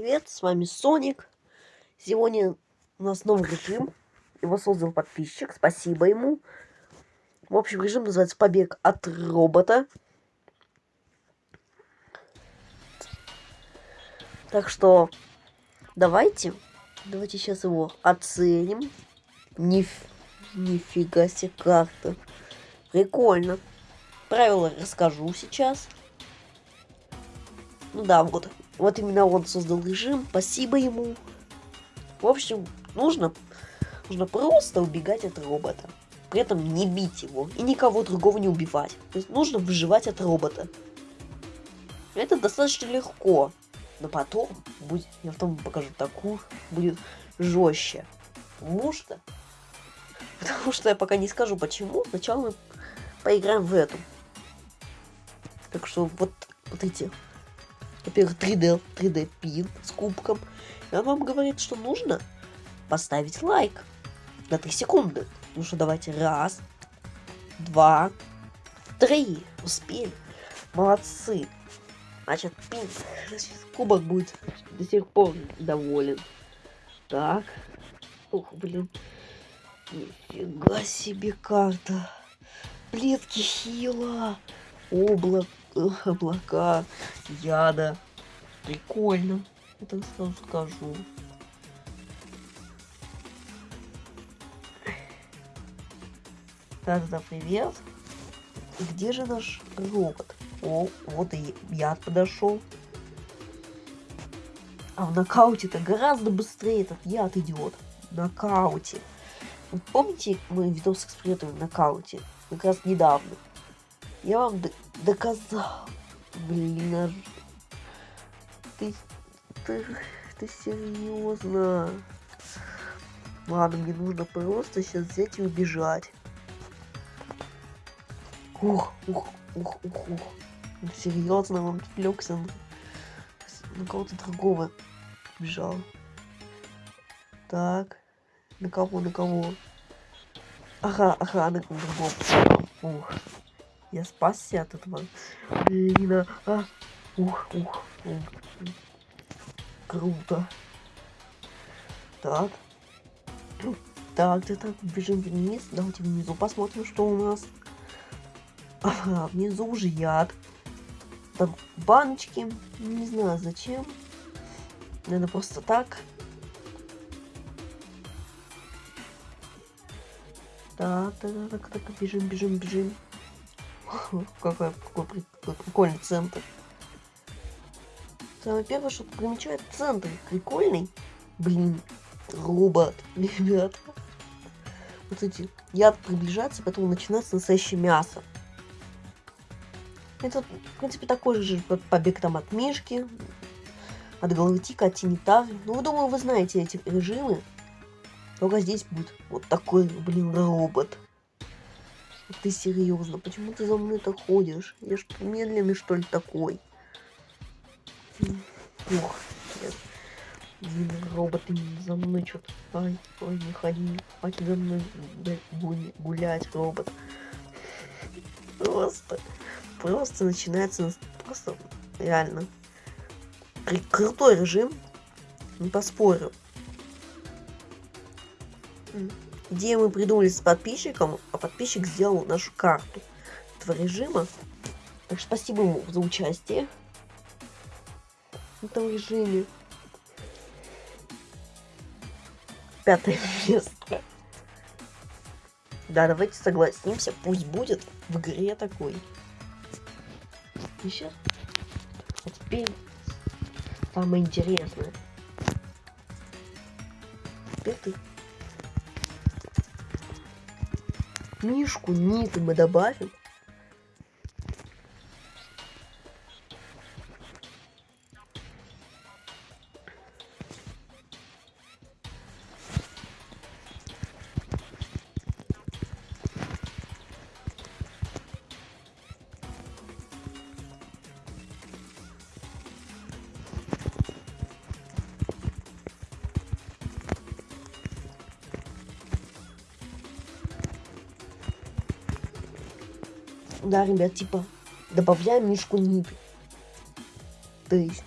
привет, с вами Соник. Сегодня у нас новый режим. Его создал подписчик, спасибо ему. В общем, режим называется «Побег от робота». Так что давайте, давайте сейчас его оценим. Ниф, нифига себе карта. Прикольно. Правила расскажу сейчас. Ну да, вот. Вот именно он создал режим. Спасибо ему. В общем, нужно, нужно просто убегать от робота. При этом не бить его и никого другого не убивать. То есть нужно выживать от робота. Это достаточно легко. Но потом будет, я потом покажу такую, будет жестче. Потому что, потому что я пока не скажу почему. Сначала мы поиграем в эту. Так что вот, вот эти во-первых, 3D, 3D пин с кубком. И он вам говорит, что нужно поставить лайк на 3 секунды. Ну что, давайте. Раз, два, три. Успели. Молодцы. Значит, пин. Кубок будет до сих пор доволен. Так. Ух, блин. Нифига себе карта. Плетки хила. Облак облака, яда. Прикольно. Это сразу скажу. Так, да, привет. Где же наш робот? О, вот и яд подошел. А в нокауте-то гораздо быстрее этот яд идет. В нокауте. Вы помните, мы видос экспериментируем в нокауте? Как раз недавно. Я вам доказал. Блин, а... ты, ты, ты серьезно? Ладно, мне нужно просто сейчас взять и убежать. Ух, ух, ух, ух, ух. Серьезно, он отвлекся на, на кого-то другого. Бежал. Так. На кого, на кого? Ага, ага, на кого. Ух. Я спасся от этого. Блин, а. Ух, ух, ух. Круто. Так. Так, так, так, бежим вниз. Давайте внизу посмотрим, что у нас. Ага, внизу уже яд. Там баночки. Не знаю зачем. Наверное, просто так. Так, так, так, так, бежим, бежим, бежим. Какой, какой, какой прикольный центр. Самое первое, что примечает центр. Прикольный. Блин, робот, ребят. Вот эти яд приближается, потом начинается настоящее мясо. Это, в принципе, такой же побег там от Мишки, от Галактика, от Тинитар. Ну, думаю, вы знаете эти режимы. Только здесь будет вот такой, блин, робот. Ты серьезно? Почему ты за мной так ходишь? Я что, медленный, что ли, такой? Ох, нет. Блин, роботы за мной что-то. Ай, ой, не ходи. Хватит за мной гулять, робот. Просто, просто начинается, просто реально. Крутой режим, не поспорю. Идею мы придумали с подписчиком, а подписчик сделал нашу карту этого режима. Так что спасибо ему за участие в этом режиме. Пятое место. Да, давайте согласимся, пусть будет в игре такой. Сейчас. А теперь самое интересное. Теперь ты Мишку Ниты мы добавим. Да, ребят, типа, добавляем мишку ниты. То есть,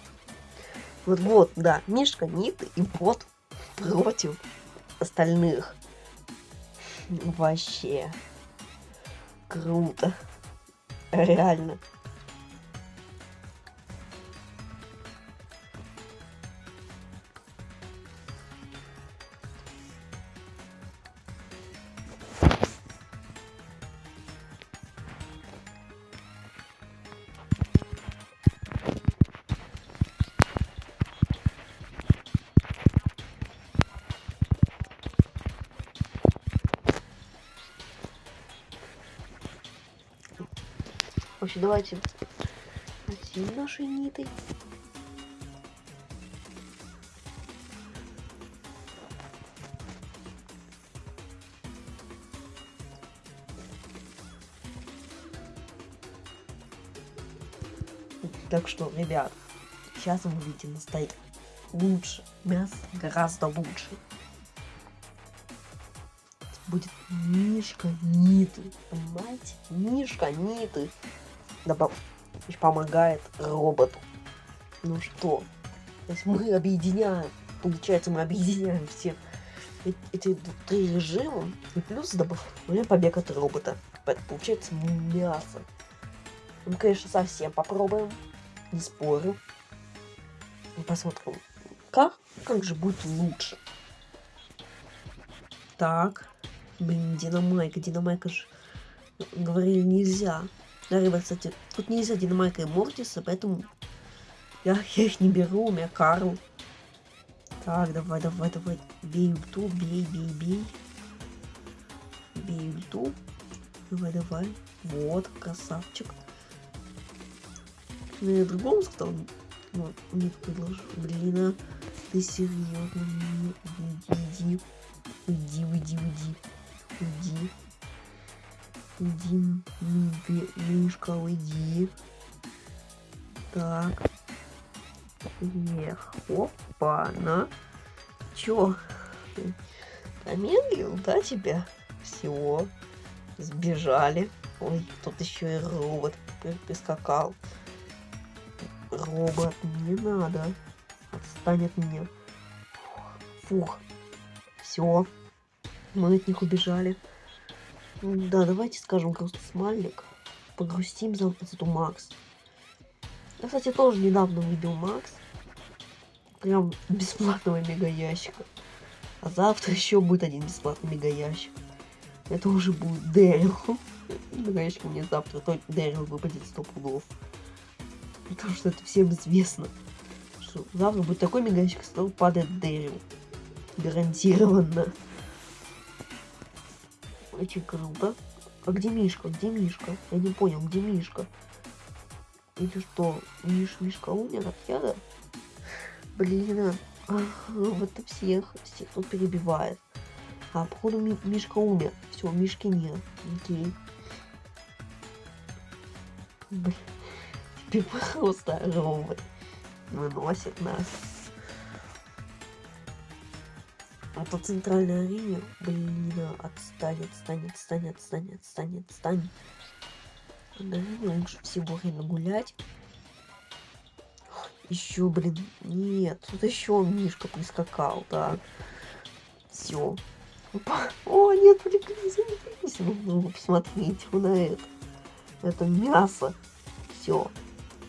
Вот, вот, да, Мишка, Ниты и бот против остальных. Вообще. Круто. Реально. Вообще, давайте одеть наши ниты. Так что, ребят, сейчас вы увидите настоять лучше. Мясо гораздо лучше. Будет Мишка Ниты. Понимаете? Мишка Ниты. Помогает роботу. Ну что, то есть мы объединяем, получается, мы объединяем все эти три режима, и плюс добавляем побег от робота. Получается мясо. Мы, конечно, совсем попробуем, не спорю. И посмотрим, как, как же будет лучше. Так, блин, динамайка, динамайка же говорили нельзя. Ребят, кстати, тут нельзя Динамайка и Мортиса, поэтому я, я их не беру, у меня Карл. Так, давай, давай, давай. Бей ульту, бей, бей, бей. Бей ульту. Давай, давай. Вот, красавчик. Ну, я другому сказал. Вот, не предложу. Блин, а ты серьезно? Уйди, уйди, уйди, уйди. Уйди. Иди, Мишка, уйди. Так. Эх, опа, на. Чё? Помедлил, да, тебя? Все. Сбежали. Ой, тут еще и робот прискакал. Робот, не надо. Отстань от меня. Фух. Все. Мы от них убежали. Да, давайте скажем грустный смайлик. Погрустим за эту Макс. Я, кстати, тоже недавно выбил Макс. Прям бесплатного мега ящика. А завтра еще будет один бесплатный мега ящик. Это уже будет Дэрил. Мега ящик мне завтра то Дэрил выпадет сто пудов. Потому что это всем известно. Что завтра будет такой мега ящик, что падает Дэрил. Гарантированно. Очень круто. А где Мишка? Где Мишка? Я не понял, где Мишка? Или что, Миш, Мишка умер от яда? Блин, а, вот это всех, всех тут перебивает. А, походу Ми Мишка умер. Все, Мишки нет. Окей. Блин, теперь просто робот выносит нас. А по центральной арене, блин, отстань, отстань, отстань, отстань, отстань, отстань. На лучше всего время гулять. Еще, блин, нет, тут еще Мишка прискакал, да. Все. О, нет, прикрылись, ну, ну, посмотрите вы на это. Это мясо. Все.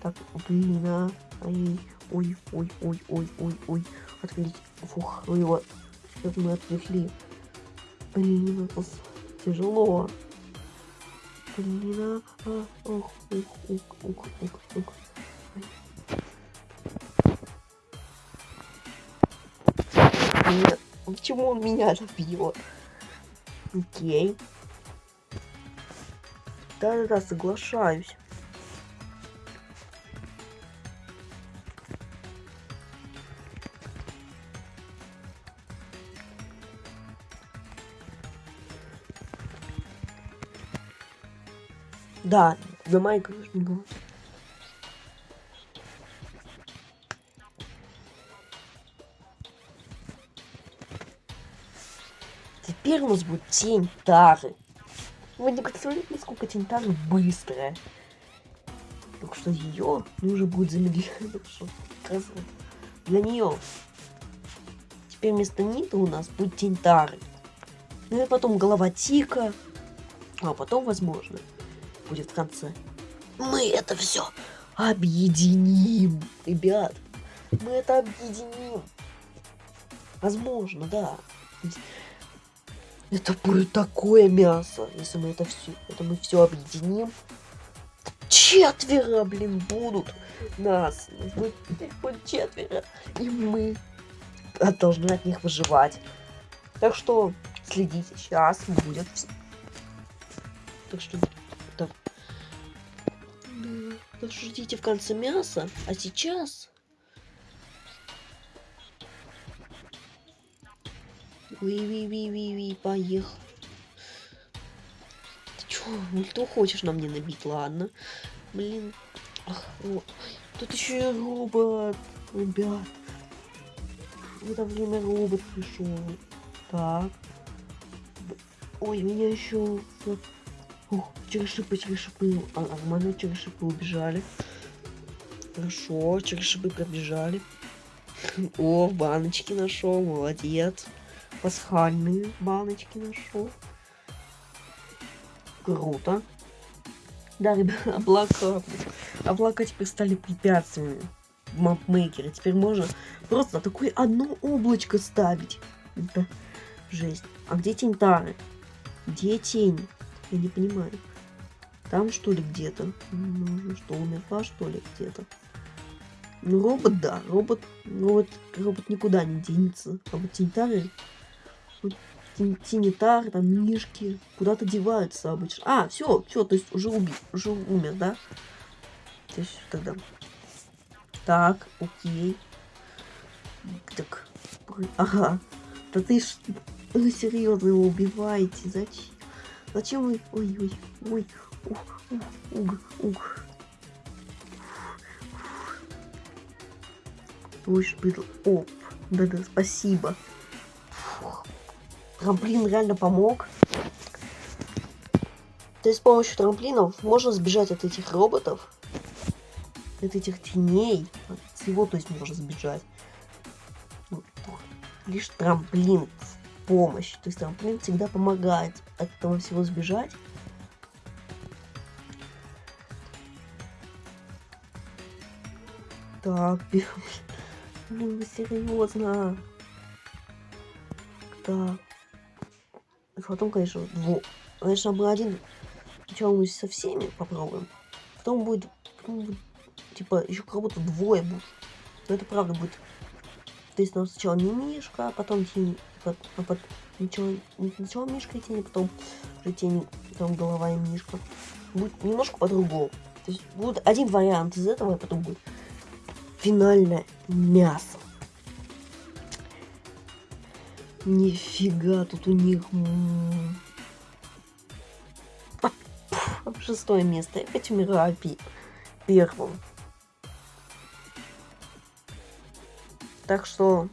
Так, блин, а. Ой, ой, ой, ой, ой, ой, ой. Отклить. Фух, его как мы отвлекли. Блин, это тяжело. Блин, а, ох, ух, ух, ух, ух, ух. Почему он меня так бьет? Окей. Да-да-да, соглашаюсь. Да, за Майка не было. Теперь у нас будет тень Тары. Вы не представляете, насколько тень Тары быстрая. Так что ее нужно будет замедлять. Для нее. Теперь вместо Ниты у нас будет Тинтары. Ну и потом голова Тика. А потом, возможно, будет в конце. Мы это все объединим, ребят. Мы это объединим. Возможно, да. Это будет такое мясо, если мы это все, это мы все объединим. Четверо, блин, будут нас. Будет, будет четверо. И мы должны от них выживать. Так что следите, сейчас будет. Так что ждите в конце мяса. А сейчас Ви-ви-ви-ви-ви, поехал. Ты чё, ульту хочешь на мне набить? Ладно. Блин. Ах, о. Тут еще и робот. Ребят. В это время робот пришел. Так. Ой, меня еще... Ух, через шипы. А, нормально, через убежали. Хорошо, через шипы пробежали. О, баночки нашел, молодец пасхальные баночки нашел. Круто. Да, ребят, облака. Облака теперь стали препятствиями в мапмейкере. Теперь можно просто такое одно облачко ставить. Это жесть. А где тень Тары? Где тень? Я не понимаю. Там что ли где-то? Ну, что, умерла что ли где-то? Ну, робот, да, робот, робот, робот никуда не денется. А вот Тинтары Тинитар, там, мишки, куда-то деваются обычно. А, все, все, то есть уже убил, уже умер, да? То есть тогда. Так, окей. Так, ага. Да ты ж, вы серьезно его убиваете, зачем? Зачем вы, ой, ой, ой, ух, ух, ух. Ой, шпидл. Оп, да-да, спасибо. Трамплин реально помог. То есть с помощью трамплинов можно сбежать от этих роботов, от этих теней, от всего, то есть можно сбежать. Лишь трамплин помощь. То есть трамплин всегда помогает от этого всего сбежать. Так, блин, вы серьезно? Так. Потом, конечно, двух. Конечно, мы один. Сначала мы со всеми попробуем. Потом будет, потом будет типа, еще как будто двое будет. Но это правда будет. То есть нам сначала не Мишка, а потом тень. А потом, сначала, сначала Мишка и тень, потом уже тень, потом голова и Мишка. Будет немножко по-другому. То есть будет один вариант из этого, а потом будет финальное мясо. Нифига, тут у них... Шестое место. Я опять умираю первым. Так что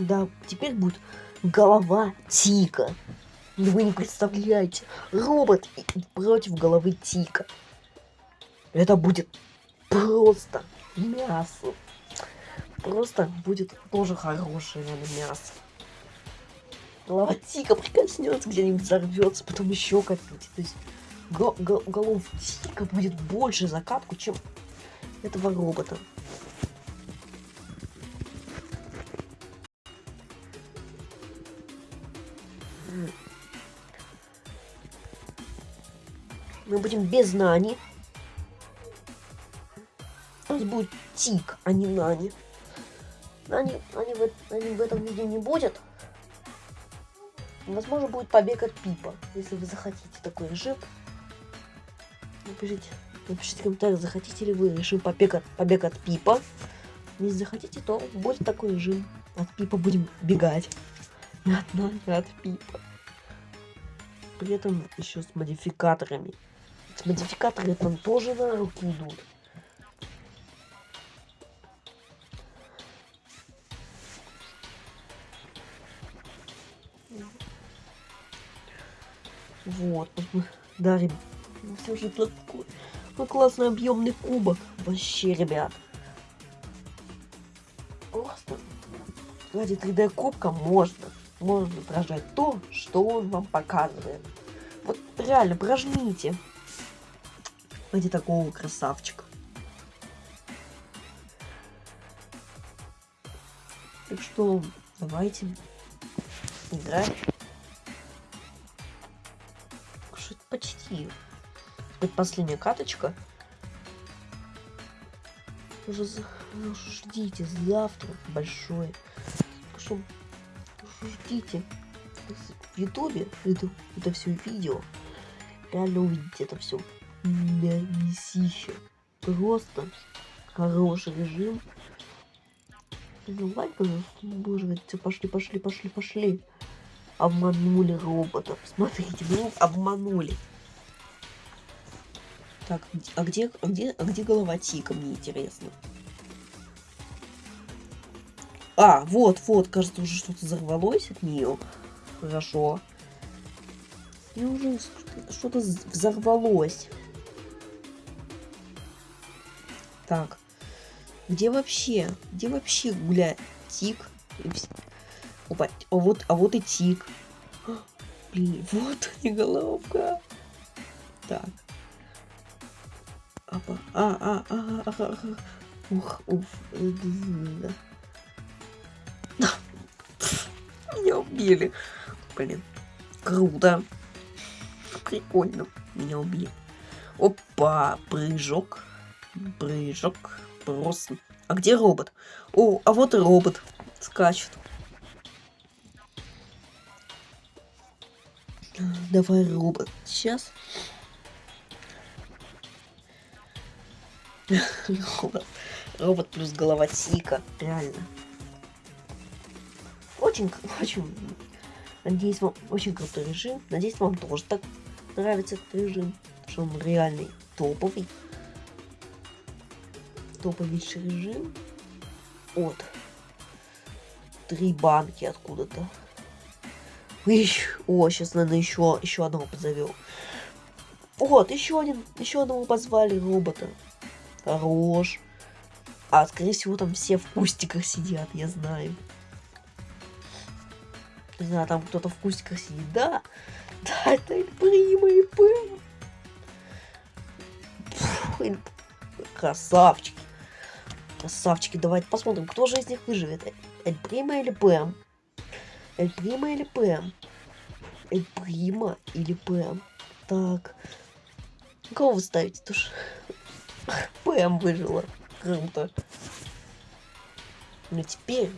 Да, теперь будет голова Тика. Вы не представляете, робот против головы Тика. Это будет просто мясо. Просто будет тоже хорошее наверное, мясо. Голова Тика прикоснется, где-нибудь взорвется, потом еще как-нибудь. То есть го го голов Тика будет больше закатку, чем этого робота. Будем без Нани. У нас будет Тик, а не Нани. Нани, Нани, в, Нани в этом видео не будет. Возможно, будет побег от Пипа. Если вы захотите такой режим, напишите, напишите в комментариях, захотите ли вы режим побег от, побег от Пипа. Если захотите, то будет такой режим. От Пипа будем бегать. От Нани, от Пипа. При этом еще с модификаторами. Модификаторы там тоже на руки идут. Вот, мы дарим ну, все же такой ну, классный объемный кубок. Вообще, ребят. Просто ради 3D кубка можно. Можно прожать то, что он вам показывает. Вот реально, прожмите ради такого красавчика. Так что давайте играть. Что это почти предпоследняя каточка. Уже, ну, ждите завтра большое. Что ждите в ютубе это, это все видео. Реально увидите это все. Мясище. Просто хороший режим. Лайк. Боже, все пошли, пошли, пошли, пошли. Обманули роботов. Смотрите, ну обманули. Так, а где, а где, а где голова Тика, мне интересно. А, вот, вот, кажется, уже что-то взорвалось от нее. Хорошо. И уже что-то взорвалось. Так. Где вообще? Где вообще гуляет Тик? Опа, а вот, а вот и Тик. Блин, вот и головка. Так. Апа. А, а, а, а, а, а. Ух, уф. Меня убили. Блин. Круто. Прикольно. Меня убили. Опа, прыжок. Прыжок. Просто. А где робот? О, а вот и робот. Скачет. Давай робот. Сейчас. робот. робот плюс голова Тика. Реально. Очень, очень... Надеюсь, вам очень крутой режим. Надеюсь, вам тоже так нравится этот режим. Что он реальный топовый. Топовейший режим. Вот. Три банки откуда-то. О, сейчас, наверное, еще, еще одного позовем. Вот, еще один, еще одного позвали робота. Хорош. А, скорее всего, там все в кустиках сидят, я знаю. Не знаю, там кто-то в кустиках сидит. Да, да, это Эльприма и Пэм. Красавчики. Красавчики, давайте посмотрим, кто же из них выживет. Эльприма или Пэм? Эльприма или Пэм? Эльприма или Пэм? Так. Кого вы ставите? Тоже... Пэм выжила. Круто. Ну теперь...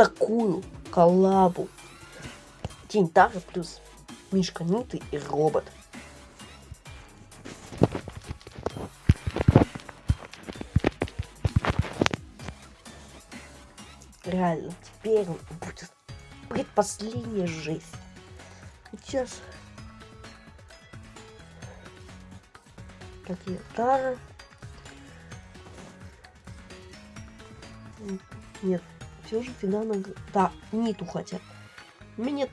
такую коллабу. Тень Тара плюс Мишка Ниты и робот. реально, теперь будет предпоследняя жизнь. Сейчас такие тары. Нет, все же финально... Да, ниту хотят. Меня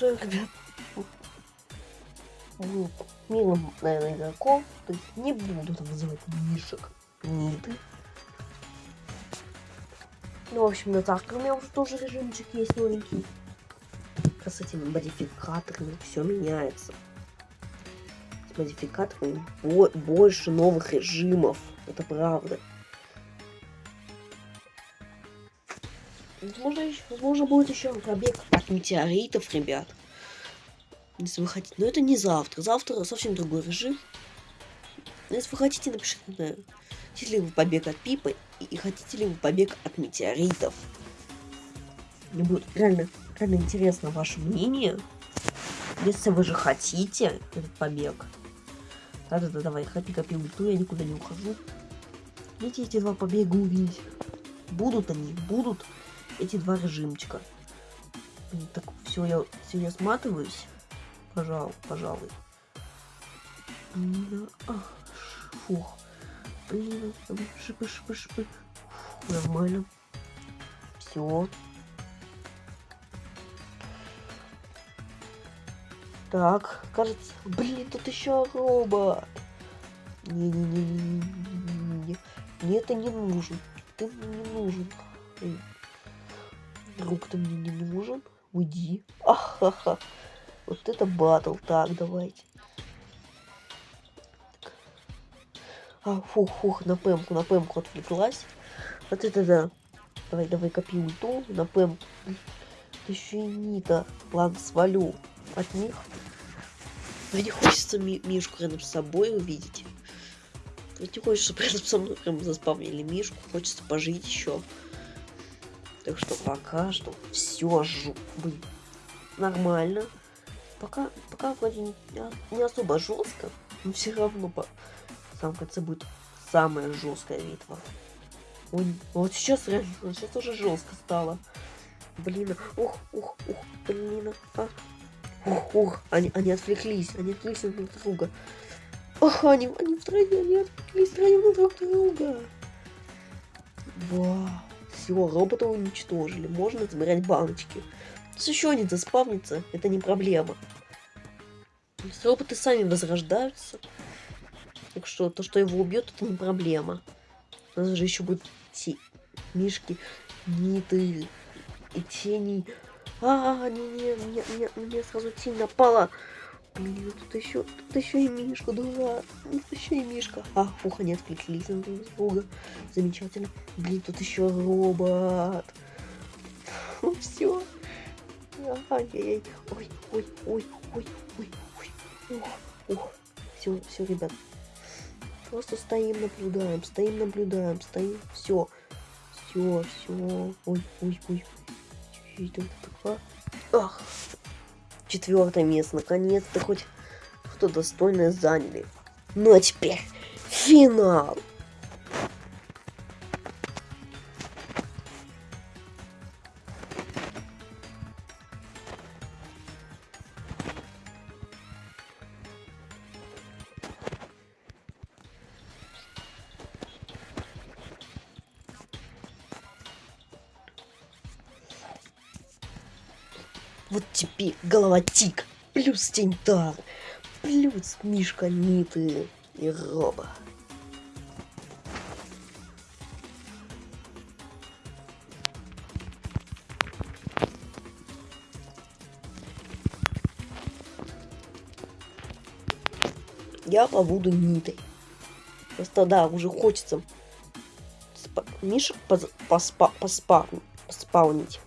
что, ребят, ну, милым, наверное, игроком, то есть не буду там называть мишек, ниты. Ну, в общем, да так, у меня уже тоже режимчик есть новенький. с этими модификаторами все меняется. С модификаторами бо больше новых режимов. Это правда. Возможно, еще, возможно будет еще побег от метеоритов, ребят. Если вы хотите. Но это не завтра. Завтра совсем другой режим. Но если вы хотите, напишите, на... хотите ли вы побег от Пипы и хотите ли вы побег от метеоритов. Мне будет реально, реально интересно ваше мнение. Если вы же хотите этот побег. Да-да-да, давай, хапи копи ульту, я никуда не ухожу. Видите эти два побега увидеть? Будут они, будут эти два режимчика. Так, все, я, все, сматываюсь. Пожалуй, пожалуй. Ах, фух. Блин, шипы, шипы, шипы. Фух, нормально. Все. Так, кажется... Блин, тут еще робот. Не-не-не-не-не. Мне это не нужен. Ты мне не нужен. Друг ты мне не нужен. Уйди. Ахаха. Вот это батл. Так, давайте. А, фух, фух, на пемку, на пемку отвлеклась. Вот это да. Давай, давай, копи ульту на пемку. Еще и Нита. Ладно, свалю от них. Мне хочется ми Мишку рядом с собой увидеть. Ведь не хочется рядом со мной прям заспавнили Мишку. Хочется пожить еще. Так что пока что все жу... нормально. Пока, пока вроде не, не особо жестко, но все равно по в самом конце будет самая жесткая битва. Ой, вот сейчас реально, сейчас уже жестко стало. Блин, ух, ух, ух, блин, а, Ух, ух, они, они отвлеклись, они отвлеклись друг от друга. Ох, они, они втроем, они отвлеклись втроем друг друга. Вау. Все, робота уничтожили. Можно забирать баночки. Если еще один заспавнится, это не проблема. Если роботы сами возрождаются. Так что то, что его убьет, это не проблема. У нас же еще будут те мишки, ниты и тени. А, не, не, мне, мне, мне сразу тень напала. Блин, тут еще, тут еще и Мишка, дурак. Тут еще и Мишка. А, фух, они отвлеклись на друг друга. Замечательно. Блин, тут еще робот. Все. Ай-яй-яй. Ой, ой, ой, ой, ой, ой. Ух. Все, все, ребят. Просто стоим, наблюдаем, стоим, наблюдаем, стоим. Все. Все, все. Ой, ой, ой. Ах, четвертое место. Наконец-то хоть что достойное заняли. Ну а теперь финал. Теперь голова тик, плюс тентар, плюс мишка ниты и роба. Я побуду нитой. Просто да, уже хочется спа мишек поспа поспа поспаунить.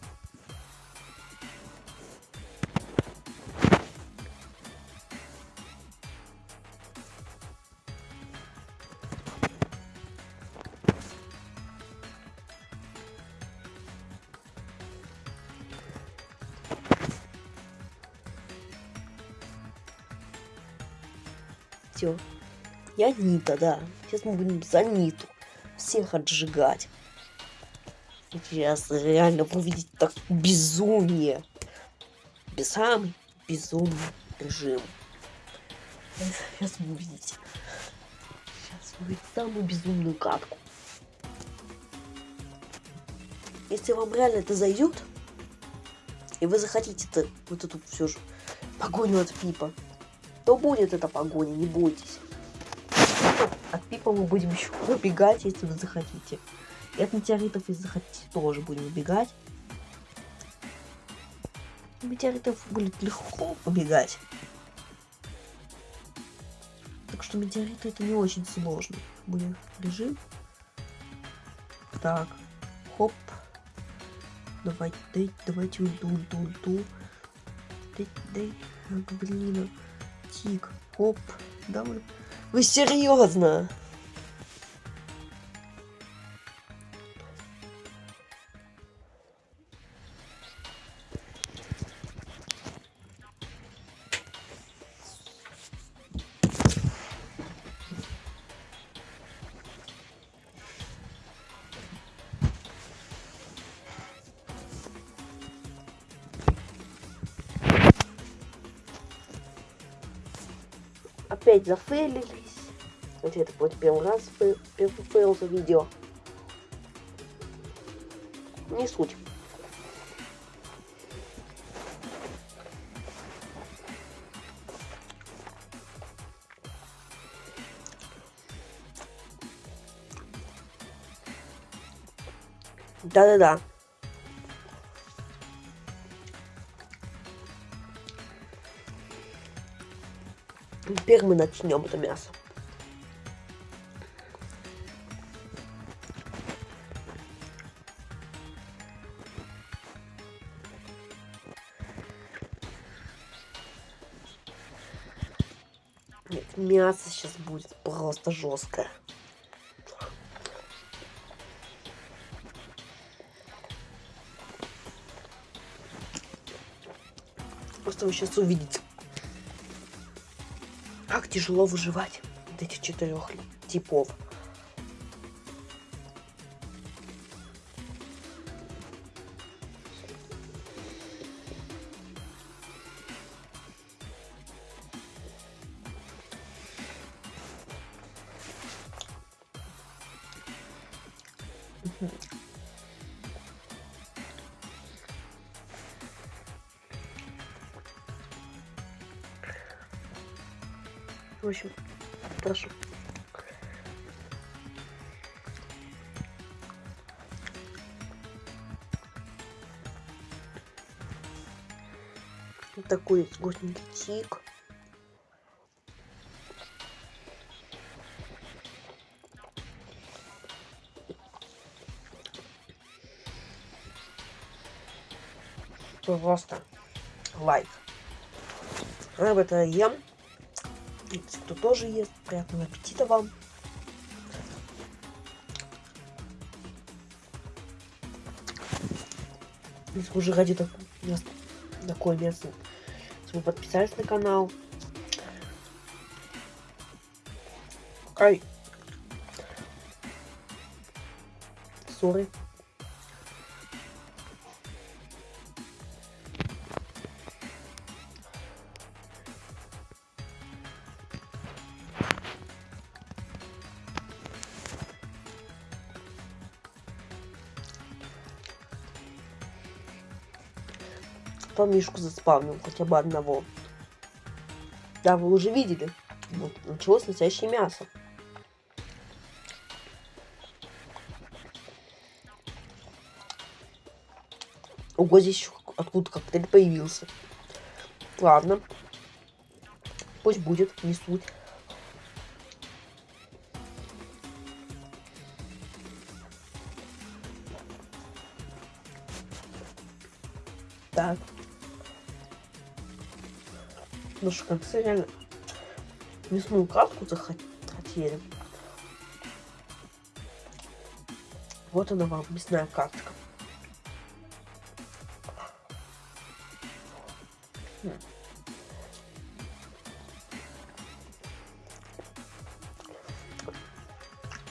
Я Нита, да. Сейчас мы будем за Ниту всех отжигать. Сейчас реально увидеть так безумие. Без самый безумный режим. Сейчас вы увидите. Сейчас увидите самую безумную катку. Если вам реально это зайдет, и вы захотите -то вот эту все же погоню от Пипа, то будет эта погоня, не бойтесь. От Пипа мы будем еще убегать, если вы захотите. И от метеоритов, если захотите, тоже будем убегать. Метеоритов будет легко побегать. Так что метеориты это не очень сложно. Будем режим. Так. Хоп. Давай, дай, давайте ульту, ульту, ульту. Дай, дай, блин. Тик, хоп, давай. Вы серьезно? Опять зафейлились. Хотя это будет первый раз фейл за видео. Не суть. Да-да-да. Теперь мы начнем это мясо. Нет, мясо сейчас будет просто жесткое. Просто вы сейчас увидите, тяжело выживать от этих четырех типов. Вот такой тик. Просто лайк. Я это ем. Кто тоже ест. Приятного аппетита вам. Если уже ради так- мяс- такое мясо, вы подписались на канал. Ай. Сори. Кто Мишку заспавнил, хотя бы одного. Да, вы уже видели. Вот, началось настоящее мясо. Ого, здесь еще откуда коктейль появился. Ладно. Пусть будет, не суть. Так. Ну что, как реально мясную катку захотели. Вот она вам, мясная карточка.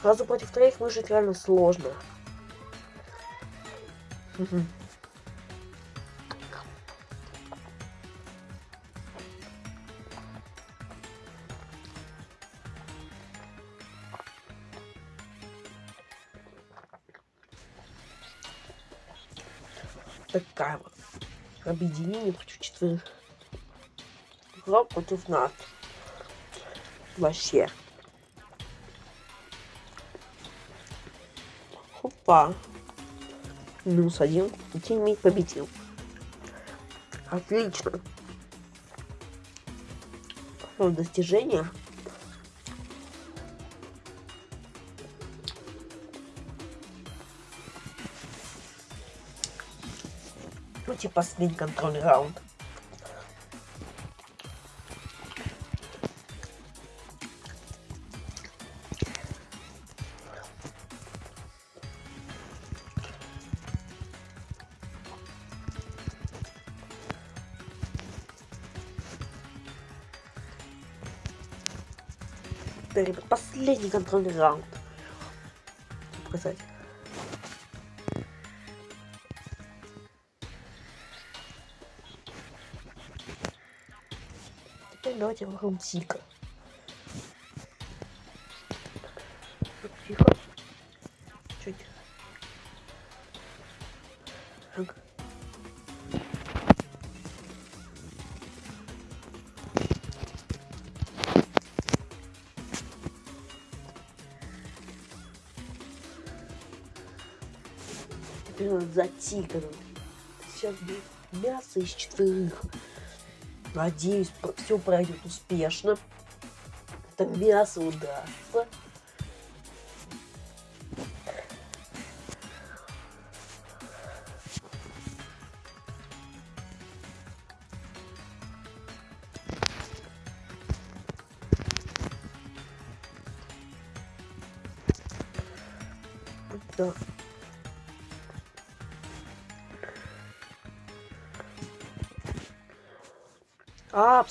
Сразу против троих выжить реально сложно. Такая вот объединение против четверых. Игра против нас. Вообще. Опа. Минус один. И тиммейт победил. Отлично. Достижение. Давайте последний контрольный раунд. Последний контрольный раунд. Давайте вокруг тика. Тихо. Чуть. Ага. Теперь надо за тигром. Сейчас мясо из четверых. Надеюсь, все пройдет успешно. Это мясо удастся.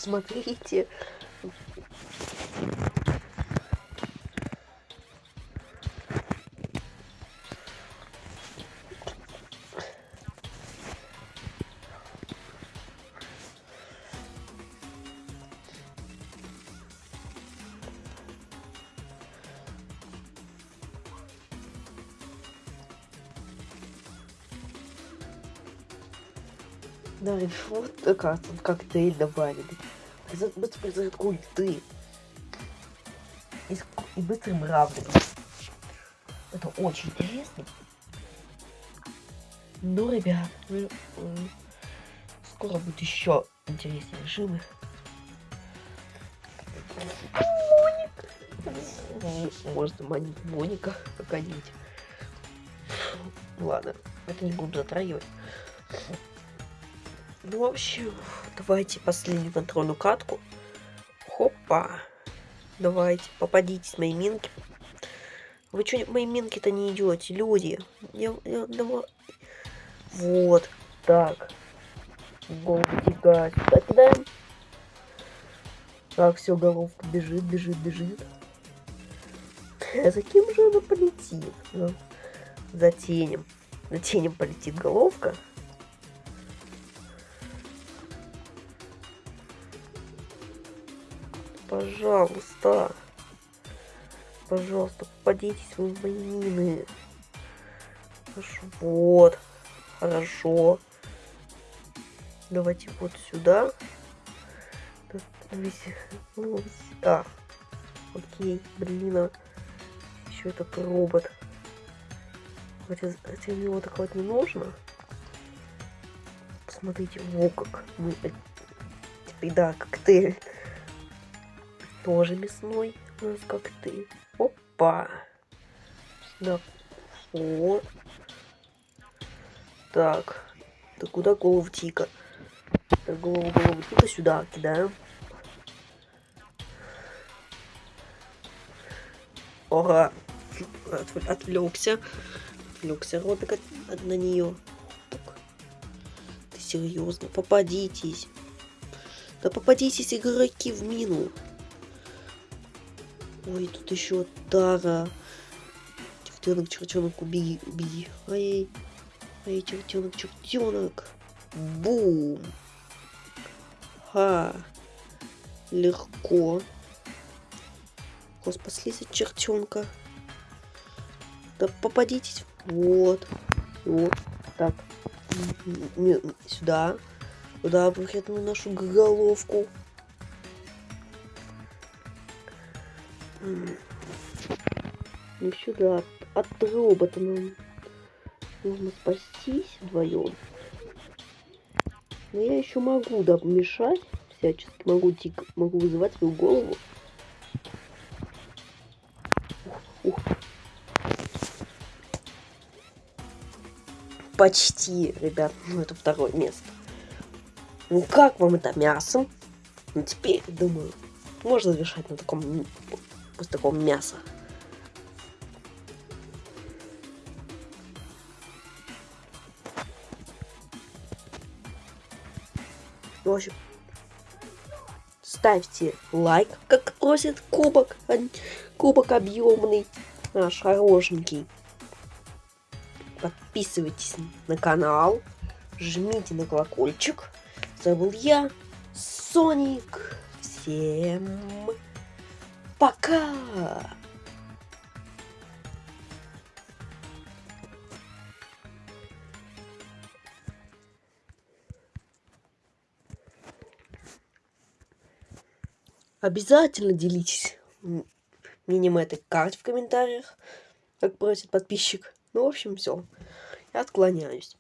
А, Да, вот как тут коктейль добавили. Быстро произойдет культы. И, и быстрым равным. Это очень интересно. Ну, ребят, ну, м, скоро будет еще интереснее режимы. Можно манить Моника какая-нибудь. Ладно, это не буду затрагивать. Ну, в общем, давайте последнюю контрольную катку. Хопа. Давайте, попадитесь, мои минки. Вы что, мои минки-то не идете, люди? Я, я- давай. Вот, так. Голову тягать. Сюда кидаем. Так, все, головка бежит, бежит, бежит. За кем же она полетит? Ну, за тенем. За тенем полетит головка. Пожалуйста. Пожалуйста, попадитесь вы мины. Вот. Хорошо. Давайте вот сюда. Сюда. Окей, блин. а Еще этот робот. Хотя, хотя его вот не нужно. Посмотрите, во как мы... Теперь, да, коктейль тоже мясной у нас коктейль. Опа. Да. Вот. Так. Да куда голову тика? Так, голову, голову тика сюда кидаем. Ага. Отв- Отвлекся. Отвлекся Робик от, от- на нее. Ты серьезно? Попадитесь. Да попадитесь, игроки, в мину. Ой, тут еще Тара. Чертенок, чертенок, убеги, убеги. Ай, ай, чертенок, чертенок. Бум. Ха. Легко. Господи, спаслись от чертенка. Да попадитесь. Вот. Вот. Так. М, Сюда. Туда выхватную нашу головку. И сюда. От, от робота нам нужно спастись вдвоем. Но я еще могу, да, мешать всячески. Могу, тик, могу вызывать свою голову. Ух, ух. почти, ребят. Ну, это второе место. Ну, как вам это мясо? Ну, теперь, думаю, можно завершать на таком, после такого мяса. В общем, ставьте лайк, как просит кубок, кубок объемный, наш хорошенький. Подписывайтесь на канал, жмите на колокольчик. Забыл я, Соник. Всем пока! Обязательно делитесь мнением этой карты в комментариях, как просит подписчик. Ну, в общем, все. Я отклоняюсь.